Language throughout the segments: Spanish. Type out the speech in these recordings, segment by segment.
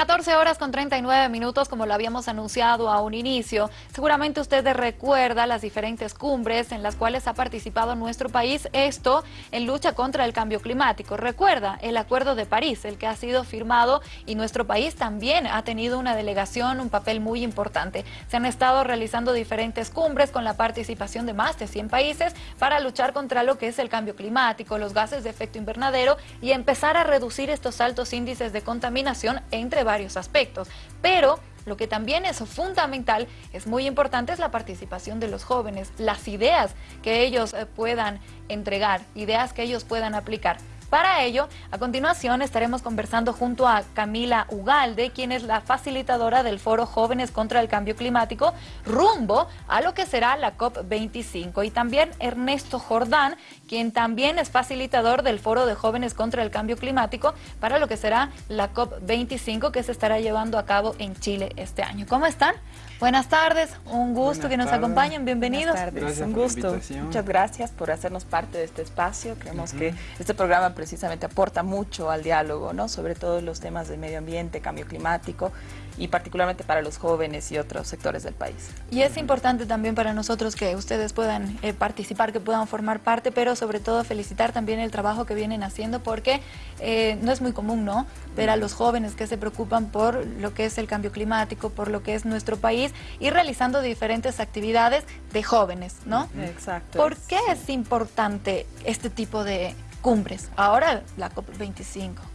14 horas con 39 minutos, como lo habíamos anunciado a un inicio. Seguramente usted recuerda las diferentes cumbres en las cuales ha participado nuestro país, esto en lucha contra el cambio climático. Recuerda el Acuerdo de París, el que ha sido firmado y nuestro país también ha tenido una delegación, un papel muy importante. Se han estado realizando diferentes cumbres con la participación de más de 100 países para luchar contra lo que es el cambio climático, los gases de efecto invernadero y empezar a reducir estos altos índices de contaminación entre varios aspectos, pero lo que también es fundamental, es muy importante, es la participación de los jóvenes, las ideas que ellos eh, puedan entregar, ideas que ellos puedan aplicar. Para ello, a continuación estaremos conversando junto a Camila Ugalde, quien es la facilitadora del Foro Jóvenes contra el Cambio Climático, rumbo a lo que será la COP25. Y también Ernesto Jordán, quien también es facilitador del Foro de Jóvenes contra el Cambio Climático para lo que será la COP25 que se estará llevando a cabo en Chile este año. ¿Cómo están? Buenas tardes, un gusto que nos acompañen, bienvenidos. Buenas tardes, un gusto. Muchas gracias por hacernos parte de este espacio. Creemos que este programa precisamente aporta mucho al diálogo, ¿no? sobre todo los temas de medio ambiente, cambio climático y particularmente para los jóvenes y otros sectores del país. Y es importante también para nosotros que ustedes puedan eh, participar, que puedan formar parte, pero sobre todo felicitar también el trabajo que vienen haciendo porque eh, no es muy común, ¿no? Ver a los jóvenes que se preocupan por lo que es el cambio climático, por lo que es nuestro país y realizando diferentes actividades de jóvenes, ¿no? Exacto. ¿Por qué es importante este tipo de cumbres? Ahora la COP25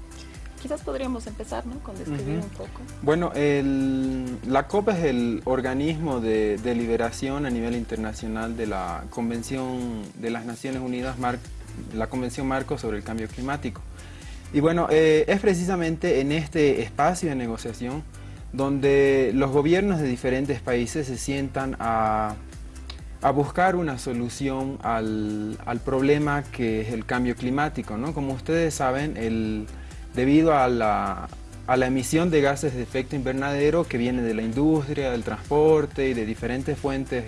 quizás podríamos empezar ¿no? con describir un poco. Bueno, el, la COP es el organismo de deliberación a nivel internacional de la Convención de las Naciones Unidas, la Convención Marco sobre el Cambio Climático. Y bueno, eh, es precisamente en este espacio de negociación donde los gobiernos de diferentes países se sientan a, a buscar una solución al, al, problema que es el cambio climático. ¿no? Como ustedes saben, el, debido a la, emisión de gases de efecto invernadero que viene de la industria, del transporte y de diferentes fuentes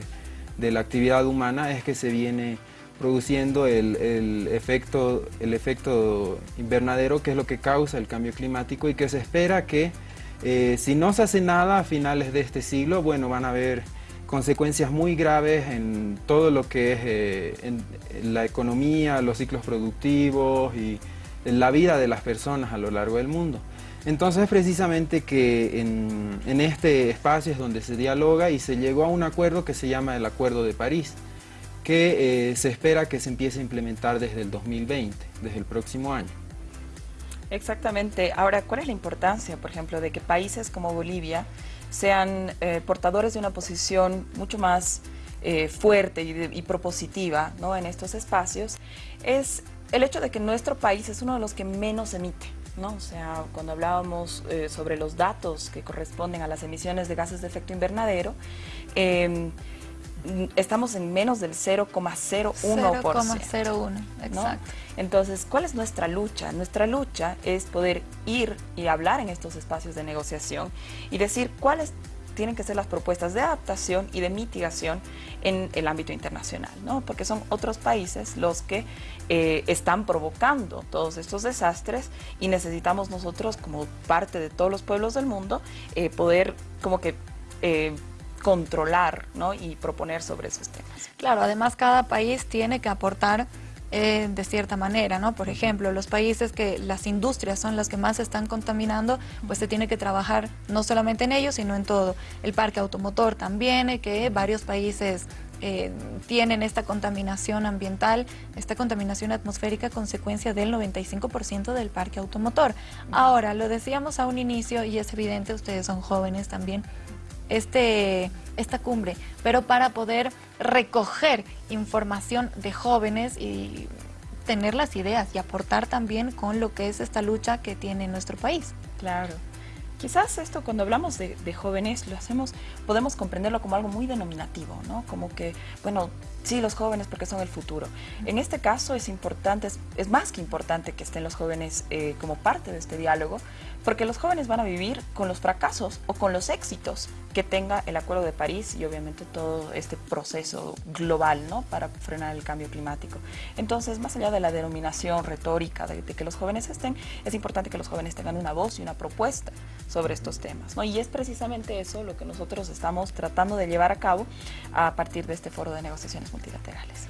de la actividad humana es que se viene produciendo el, efecto, el efecto invernadero que es lo que causa el cambio climático y que se espera que eh, si no se hace nada a finales de este siglo, bueno, van a haber consecuencias muy graves en todo lo que es eh, en la economía, los ciclos productivos y la vida de las personas a lo largo del mundo. Entonces precisamente que en, este espacio es donde se dialoga y se llegó a un acuerdo que se llama el Acuerdo de París, que eh, se espera que se empiece a implementar desde el 2020, desde el próximo año. Exactamente. Ahora, ¿cuál es la importancia, por ejemplo, de que países como Bolivia sean eh, portadores de una posición mucho más eh, fuerte y, y propositiva ¿no? en estos espacios? Es el hecho de que nuestro país es uno de los que menos emite, ¿no? O sea, cuando hablábamos eh, sobre los datos que corresponden a las emisiones de gases de efecto invernadero, em, estamos en menos del 0,01%. 0,01, exacto. Entonces, ¿cuál es nuestra lucha? Nuestra lucha es poder ir y hablar en estos espacios de negociación y decir cuáles tienen que ser las propuestas de adaptación y de mitigación en el ámbito internacional, ¿no? porque son otros países los que eh, están provocando todos estos desastres y necesitamos nosotros como parte de todos los pueblos del mundo eh, poder como que eh, controlar ¿no? y proponer sobre esos temas. Claro, además cada país tiene que aportar eh, de cierta manera, ¿no? Por ejemplo, los países que las industrias son las que más están contaminando, pues se tiene que trabajar no solamente en ellos, sino en todo. El parque automotor también, eh, que varios países eh, tienen esta contaminación ambiental, esta contaminación atmosférica consecuencia del 95% del parque automotor. Ahora, lo decíamos a un inicio y es evidente, ustedes son jóvenes también, este, esta cumbre, pero para poder recoger información de jóvenes y tener las ideas y aportar también con lo que es esta lucha que tiene nuestro país. Claro. Quizás esto cuando hablamos de, jóvenes lo hacemos, podemos comprenderlo como algo muy denominativo, ¿no? Como que, bueno, sí, los jóvenes porque son el futuro. En este caso es importante, es, más que importante que estén los jóvenes eh, como parte de este diálogo, porque los jóvenes van a vivir con los fracasos o con los éxitos que tenga el Acuerdo de París y obviamente todo este proceso global ¿no? para frenar el cambio climático. Entonces, más allá de la denominación retórica de, que los jóvenes estén, es importante que los jóvenes tengan una voz y una propuesta sobre estos temas. ¿no? Y es precisamente eso lo que nosotros estamos tratando de llevar a cabo a partir de este foro de negociaciones multilaterales.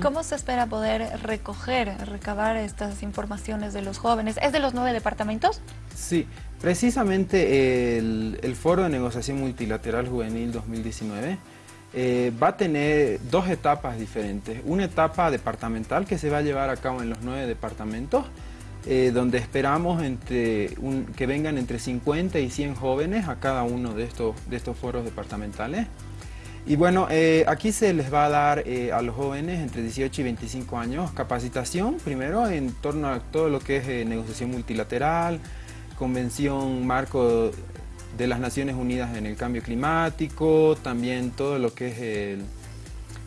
¿Cómo se espera poder recoger, recabar estas informaciones de los jóvenes? ¿Es de los nueve departamentos? Sí, precisamente el, Foro de Negociación Multilateral Juvenil 2019 eh, va a tener dos etapas diferentes. Una etapa departamental que se va a llevar a cabo en los nueve departamentos, eh, donde esperamos entre que vengan entre 50 y 100 jóvenes a cada uno de estos, de estos foros departamentales. Y bueno, eh, aquí se les va a dar eh, a los jóvenes entre 18 y 25 años capacitación, primero en torno a todo lo que es eh, negociación multilateral, convención marco de las Naciones Unidas en el cambio climático, también todo lo que es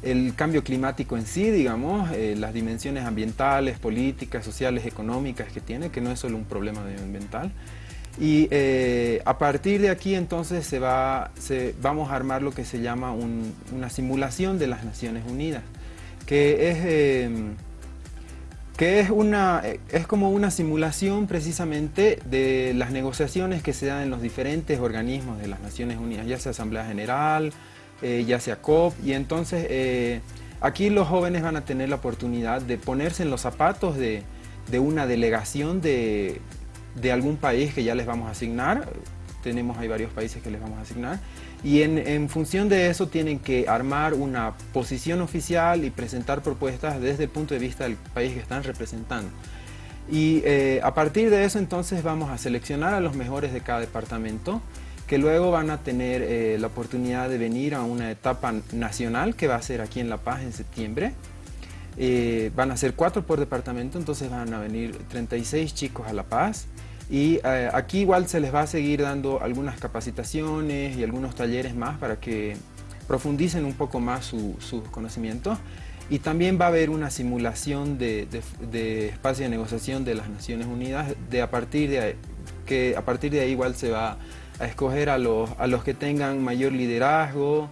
el, cambio climático en sí, digamos, las dimensiones ambientales, políticas, sociales, económicas que tiene, que no es solo un problema medioambiental. Y eh, a partir de aquí entonces se va, vamos a armar lo que se llama una simulación de las Naciones Unidas, que es, em, que es, una, es como una simulación precisamente de las negociaciones que se dan en los diferentes organismos de las Naciones Unidas, ya sea Asamblea General, eh, ya sea COP, y entonces eh, aquí los jóvenes van a tener la oportunidad de ponerse en los zapatos de una delegación de de algún país que ya les vamos a asignar, tenemos ahí varios países que les vamos a asignar, y en, función de eso tienen que armar una posición oficial y presentar propuestas desde el punto de vista del país que están representando. Y eh, a partir de eso entonces vamos a seleccionar a los mejores de cada departamento, que luego van a tener eh, la oportunidad de venir a una etapa nacional que va a ser aquí en La Paz en septiembre. Eh, van a ser cuatro por departamento, entonces van a venir 36 chicos a La Paz y eh, aquí igual se les va a seguir dando algunas capacitaciones y algunos talleres más para que profundicen un poco más sus conocimientos. Y también va a haber una simulación de, espacio de negociación de las Naciones Unidas, de a partir de, que a partir de ahí igual se va a escoger a los, a los que tengan mayor liderazgo,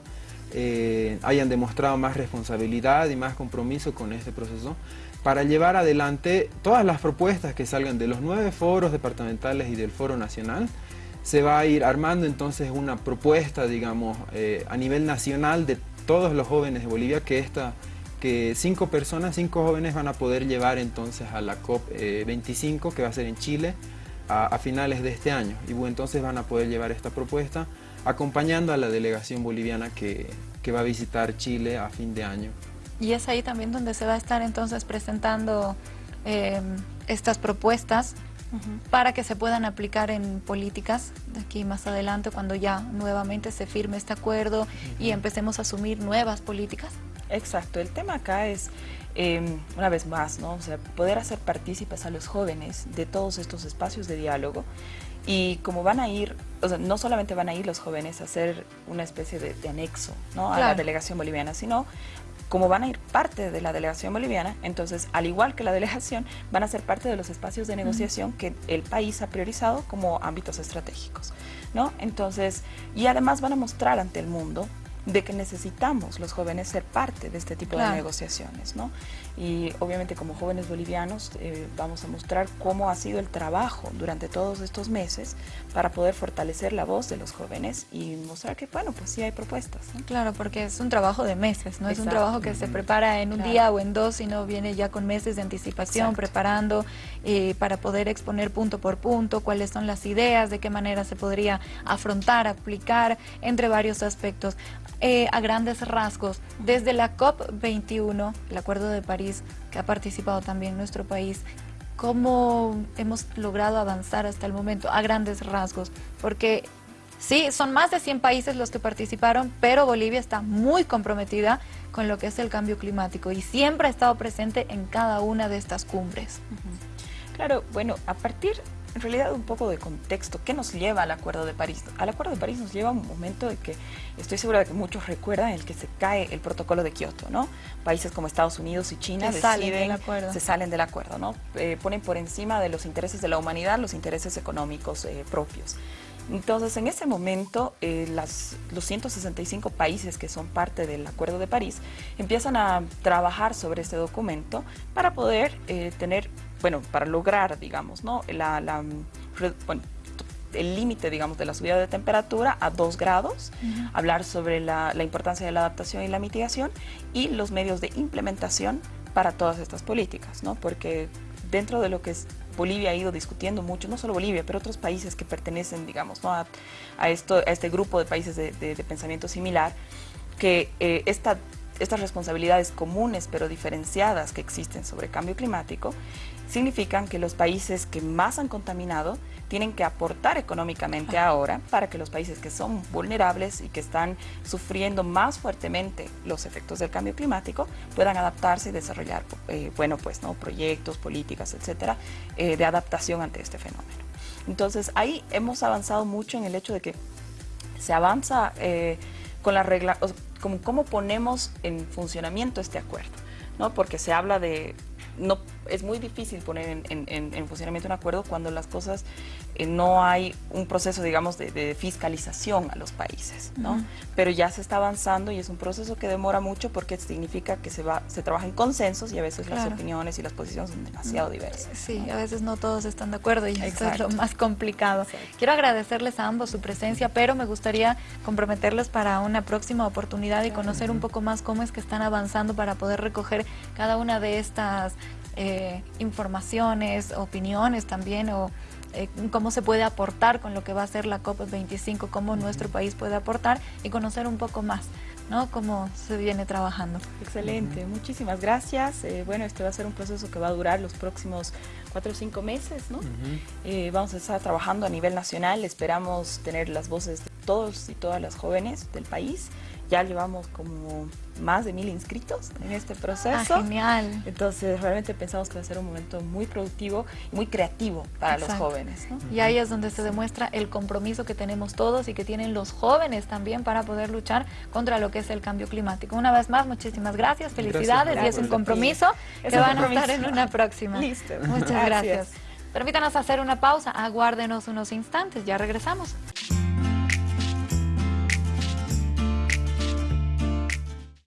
eh, hayan demostrado más responsabilidad y más compromiso con este proceso para llevar adelante todas las propuestas que salgan de los nueve foros departamentales y del foro nacional. Se va a ir armando entonces una propuesta, digamos, eh, a nivel nacional de todos los jóvenes de Bolivia que esta que cinco personas, cinco jóvenes van a poder llevar entonces a la COP25 que va a ser en Chile a, finales de este año. Y entonces van a poder llevar esta propuesta acompañando a la delegación boliviana que va a visitar Chile a fin de año. Y es ahí también donde se va a estar entonces presentando eh, estas propuestas para que se puedan aplicar en políticas de aquí más adelante cuando ya nuevamente se firme este acuerdo y empecemos a asumir nuevas políticas. Exacto, el tema acá es, em, una vez más, ¿no? sea, poder hacer partícipes a los jóvenes de todos estos espacios de diálogo y como van a ir, o sea, no solamente van a ir los jóvenes a hacer una especie de, anexo ¿no? a la delegación boliviana, sino como van a ir parte de la delegación boliviana, entonces, al igual que la delegación, van a ser parte de los espacios de negociación que el país ha priorizado como ámbitos estratégicos, ¿no? Entonces, y además van a mostrar ante el mundo de que necesitamos los jóvenes ser parte de este tipo de negociaciones, ¿no? Y obviamente como jóvenes bolivianos eh, vamos a mostrar cómo ha sido el trabajo durante todos estos meses para poder fortalecer la voz de los jóvenes y mostrar que, bueno, pues sí hay propuestas. Claro, porque es un trabajo de meses, no es un trabajo que se prepara en un día o en dos, sino viene ya con meses de anticipación, preparando eh, para poder exponer punto por punto cuáles son las ideas, de qué manera se podría afrontar, aplicar, entre varios aspectos. Eh, a grandes rasgos, desde la COP21, el Acuerdo de París, que ha participado también nuestro país, ¿cómo hemos logrado avanzar hasta el momento a grandes rasgos? Porque sí, son más de 100 países los que participaron, pero Bolivia está muy comprometida con lo que es el cambio climático y siempre ha estado presente en cada una de estas cumbres. Claro, bueno, a partir en realidad un poco de contexto. ¿Qué nos lleva al Acuerdo de París? Al Acuerdo de París nos lleva un momento de que estoy segura de que muchos recuerdan el que se cae el protocolo de Kioto, ¿no? Países como Estados Unidos y China se salen del acuerdo. se salen del acuerdo, ¿no? Eh, ponen por encima de los intereses de la humanidad los intereses económicos eh, propios. Entonces, en ese momento, eh, las, los 165 países que son parte del Acuerdo de París empiezan a trabajar sobre este documento para poder tener bueno, para lograr, digamos, ¿no? La, el límite, digamos, de la subida de temperatura a 2 grados, hablar sobre la, la importancia de la adaptación y la mitigación y los medios de implementación para todas estas políticas, ¿no? Porque dentro de lo que es Bolivia ha ido discutiendo mucho, no solo Bolivia, pero otros países que pertenecen, digamos, a, esto, a este grupo de países de, pensamiento similar, que eh, esta, estas responsabilidades comunes pero diferenciadas que existen sobre cambio climático significan que los países que más han contaminado tienen que aportar económicamente ahora para que los países que son vulnerables y que están sufriendo más fuertemente los efectos del cambio climático puedan adaptarse y desarrollar, eh, bueno, pues, ¿no? proyectos, políticas, etcétera, eh, de adaptación ante este fenómeno. Entonces, ahí hemos avanzado mucho en el hecho de que se avanza eh, con la regla, como cómo ponemos en funcionamiento este acuerdo, ¿no? Porque se habla de no, es muy difícil poner en, funcionamiento un acuerdo cuando las cosas eh, no hay un proceso, digamos, de, fiscalización a los países, ¿no? Pero ya se está avanzando y es un proceso que demora mucho porque significa que se va, se trabaja en consensos y a veces las opiniones y las posiciones son demasiado diversas. Sí, a veces no todos están de acuerdo y eso es lo más complicado. Quiero agradecerles a ambos su presencia, pero me gustaría comprometerles para una próxima oportunidad y conocer un poco más cómo es que están avanzando para poder recoger cada una de estas eh, informaciones, opiniones también, o eh, cómo se puede aportar con lo que va a ser la COP25, cómo nuestro país puede aportar y conocer un poco más. ¿no? Cómo se viene trabajando. Excelente, muchísimas gracias. Eh, bueno, este va a ser un proceso que va a durar los próximos cuatro o cinco meses, ¿no? vamos a estar trabajando a nivel nacional, esperamos tener las voces de todos y todas las jóvenes del país ya llevamos como más de mil inscritos en este proceso. Ah, genial. Entonces realmente pensamos que va a ser un momento muy productivo y muy creativo para los jóvenes. Y ahí es donde se demuestra el compromiso que tenemos todos y que tienen los jóvenes también para poder luchar contra lo que es el cambio climático. Una vez más, muchísimas gracias, felicidades y es un compromiso que van a estar en una próxima. Listo. Muchas gracias. gracias. Permítanos hacer una pausa, aguárdenos unos instantes, ya regresamos.